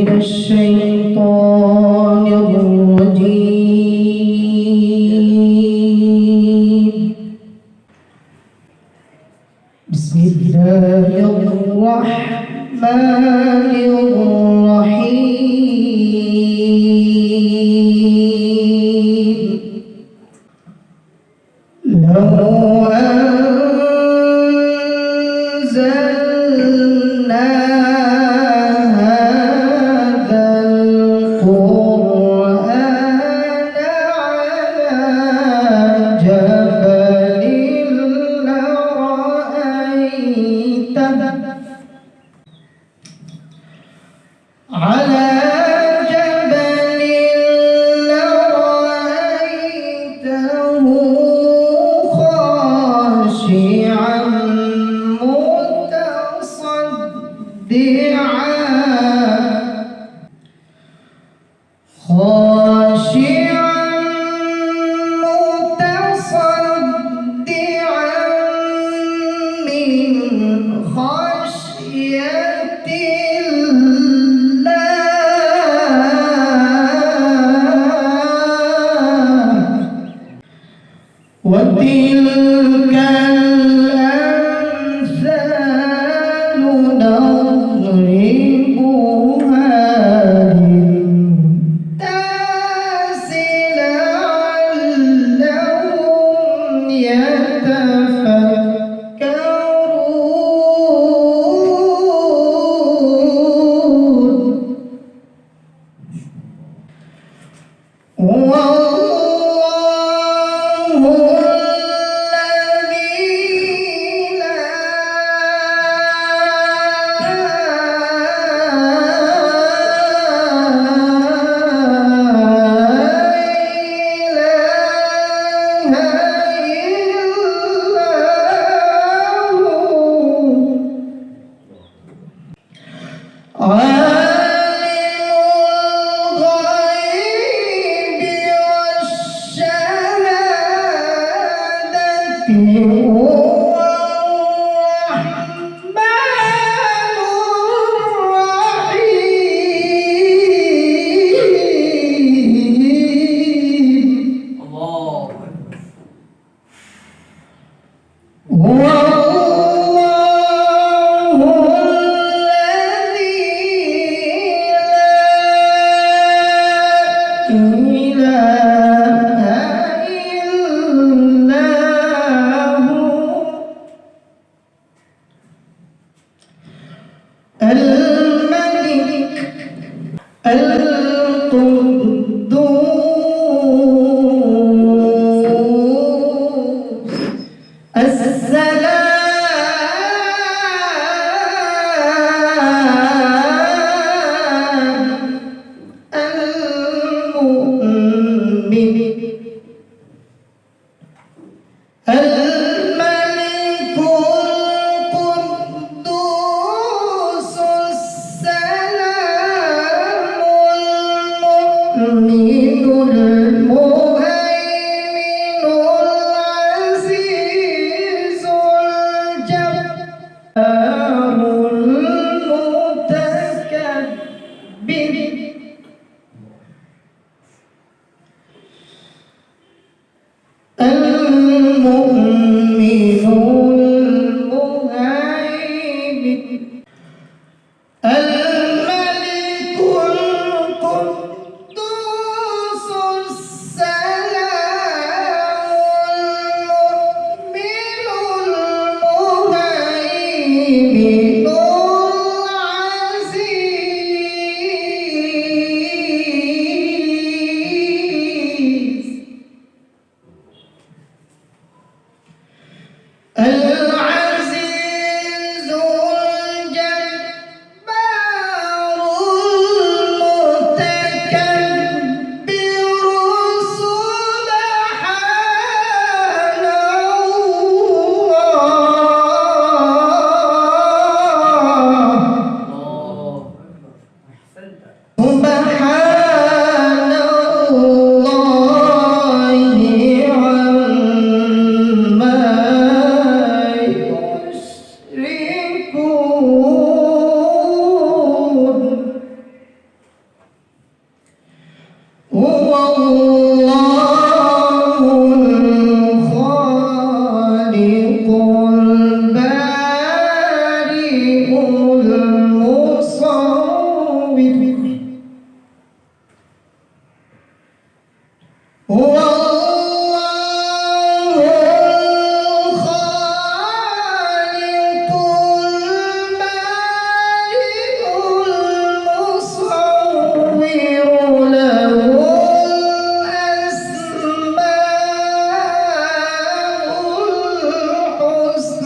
من الشيطان الرجيم. بسم الله الرحمن الرحيم. له على جبل لرأيته خاشعا متصدعا. والتين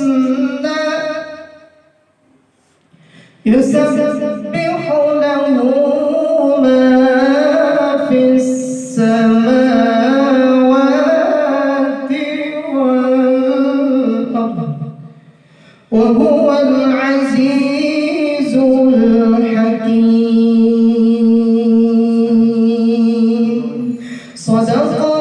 الحسنى يسبح له ما في السماوات والأرض وهو العزيز الحكيم. صدق